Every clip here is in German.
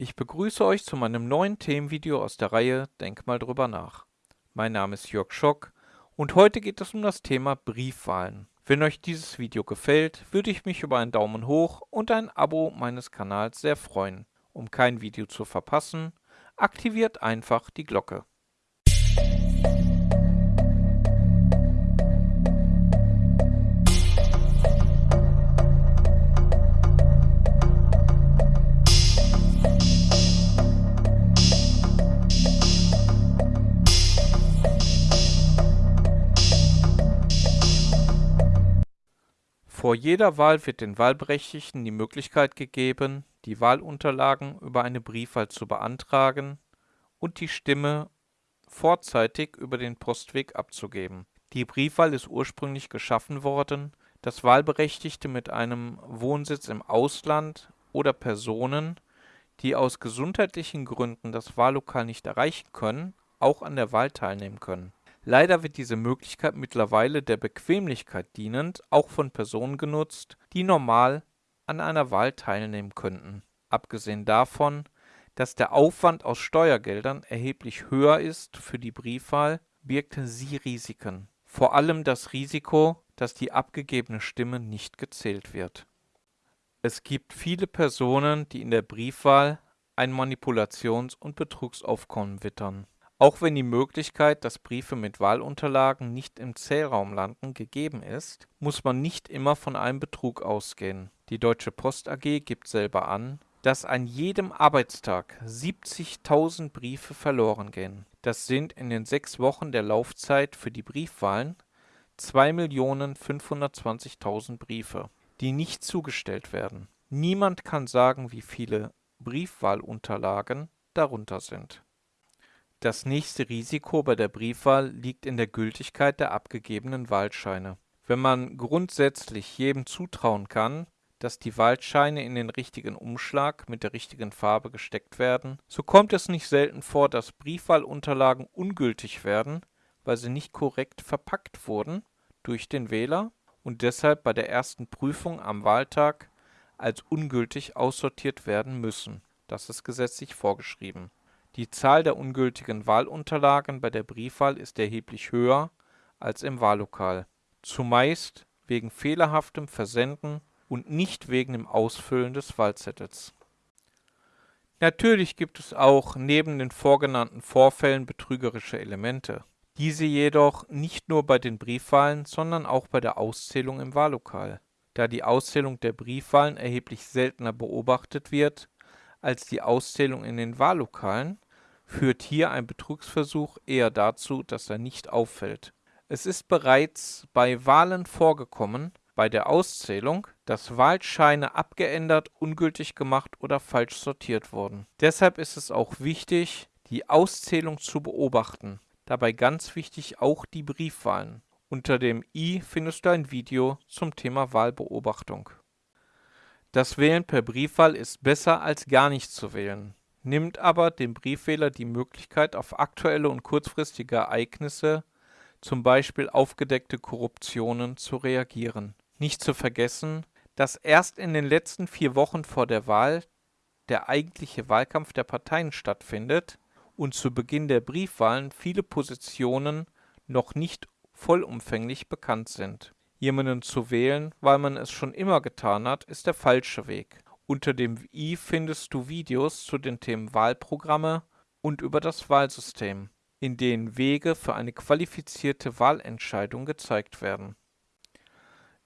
Ich begrüße euch zu meinem neuen Themenvideo aus der Reihe Denk mal drüber nach. Mein Name ist Jörg Schock und heute geht es um das Thema Briefwahlen. Wenn euch dieses Video gefällt, würde ich mich über einen Daumen hoch und ein Abo meines Kanals sehr freuen. Um kein Video zu verpassen, aktiviert einfach die Glocke. Vor jeder Wahl wird den Wahlberechtigten die Möglichkeit gegeben, die Wahlunterlagen über eine Briefwahl zu beantragen und die Stimme vorzeitig über den Postweg abzugeben. Die Briefwahl ist ursprünglich geschaffen worden, dass Wahlberechtigte mit einem Wohnsitz im Ausland oder Personen, die aus gesundheitlichen Gründen das Wahllokal nicht erreichen können, auch an der Wahl teilnehmen können Leider wird diese Möglichkeit mittlerweile der Bequemlichkeit dienend auch von Personen genutzt, die normal an einer Wahl teilnehmen könnten. Abgesehen davon, dass der Aufwand aus Steuergeldern erheblich höher ist für die Briefwahl, birgt sie Risiken. Vor allem das Risiko, dass die abgegebene Stimme nicht gezählt wird. Es gibt viele Personen, die in der Briefwahl ein Manipulations- und Betrugsaufkommen wittern auch wenn die Möglichkeit, dass Briefe mit Wahlunterlagen nicht im Zählraum landen, gegeben ist, muss man nicht immer von einem Betrug ausgehen. Die Deutsche Post AG gibt selber an, dass an jedem Arbeitstag 70.000 Briefe verloren gehen. Das sind in den sechs Wochen der Laufzeit für die Briefwahlen 2.520.000 Briefe, die nicht zugestellt werden. Niemand kann sagen, wie viele Briefwahlunterlagen darunter sind das nächste Risiko bei der Briefwahl liegt in der Gültigkeit der abgegebenen Wahlscheine. Wenn man grundsätzlich jedem zutrauen kann, dass die Wahlscheine in den richtigen Umschlag mit der richtigen Farbe gesteckt werden, so kommt es nicht selten vor, dass Briefwahlunterlagen ungültig werden, weil sie nicht korrekt verpackt wurden durch den Wähler und deshalb bei der ersten Prüfung am Wahltag als ungültig aussortiert werden müssen. Das ist gesetzlich vorgeschrieben die Zahl der ungültigen Wahlunterlagen bei der Briefwahl ist erheblich höher als im Wahllokal, zumeist wegen fehlerhaftem Versenden und nicht wegen dem Ausfüllen des Wahlzettels. Natürlich gibt es auch neben den vorgenannten Vorfällen betrügerische Elemente. Diese jedoch nicht nur bei den Briefwahlen, sondern auch bei der Auszählung im Wahllokal. Da die Auszählung der Briefwahlen erheblich seltener beobachtet wird als die Auszählung in den Wahllokalen, führt hier ein Betrugsversuch eher dazu, dass er nicht auffällt. Es ist bereits bei Wahlen vorgekommen, bei der Auszählung, dass Wahlscheine abgeändert, ungültig gemacht oder falsch sortiert wurden. Deshalb ist es auch wichtig, die Auszählung zu beobachten. Dabei ganz wichtig auch die Briefwahlen. Unter dem i findest du ein Video zum Thema Wahlbeobachtung. Das Wählen per Briefwahl ist besser als gar nicht zu wählen nimmt aber dem Briefwähler die Möglichkeit, auf aktuelle und kurzfristige Ereignisse, zum Beispiel aufgedeckte Korruptionen, zu reagieren. Nicht zu vergessen, dass erst in den letzten vier Wochen vor der Wahl der eigentliche Wahlkampf der Parteien stattfindet und zu Beginn der Briefwahlen viele Positionen noch nicht vollumfänglich bekannt sind. Jemanden zu wählen, weil man es schon immer getan hat, ist der falsche Weg unter dem i findest du Videos zu den Themen Wahlprogramme und über das Wahlsystem, in denen Wege für eine qualifizierte Wahlentscheidung gezeigt werden.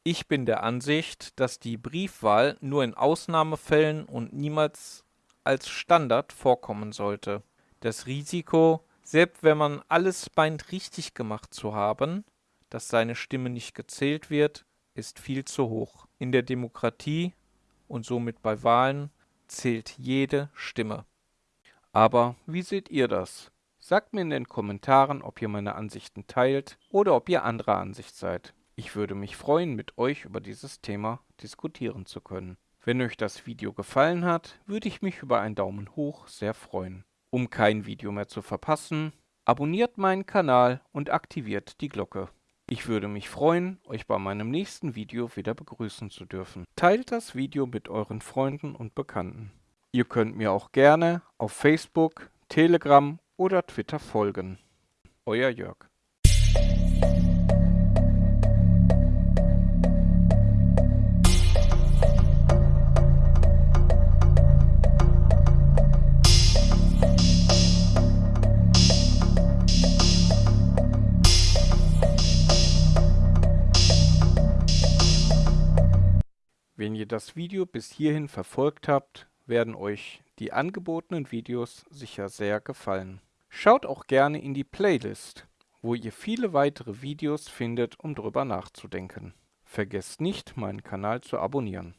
Ich bin der Ansicht, dass die Briefwahl nur in Ausnahmefällen und niemals als Standard vorkommen sollte. Das Risiko, selbst wenn man alles meint richtig gemacht zu haben, dass seine Stimme nicht gezählt wird, ist viel zu hoch. In der Demokratie und somit bei Wahlen zählt jede Stimme. Aber wie seht ihr das? Sagt mir in den Kommentaren, ob ihr meine Ansichten teilt oder ob ihr anderer Ansicht seid. Ich würde mich freuen, mit euch über dieses Thema diskutieren zu können. Wenn euch das Video gefallen hat, würde ich mich über einen Daumen hoch sehr freuen. Um kein Video mehr zu verpassen, abonniert meinen Kanal und aktiviert die Glocke. Ich würde mich freuen, euch bei meinem nächsten Video wieder begrüßen zu dürfen. Teilt das Video mit euren Freunden und Bekannten. Ihr könnt mir auch gerne auf Facebook, Telegram oder Twitter folgen. Euer Jörg. Wenn ihr das Video bis hierhin verfolgt habt, werden euch die angebotenen Videos sicher sehr gefallen. Schaut auch gerne in die Playlist, wo ihr viele weitere Videos findet, um drüber nachzudenken. Vergesst nicht, meinen Kanal zu abonnieren.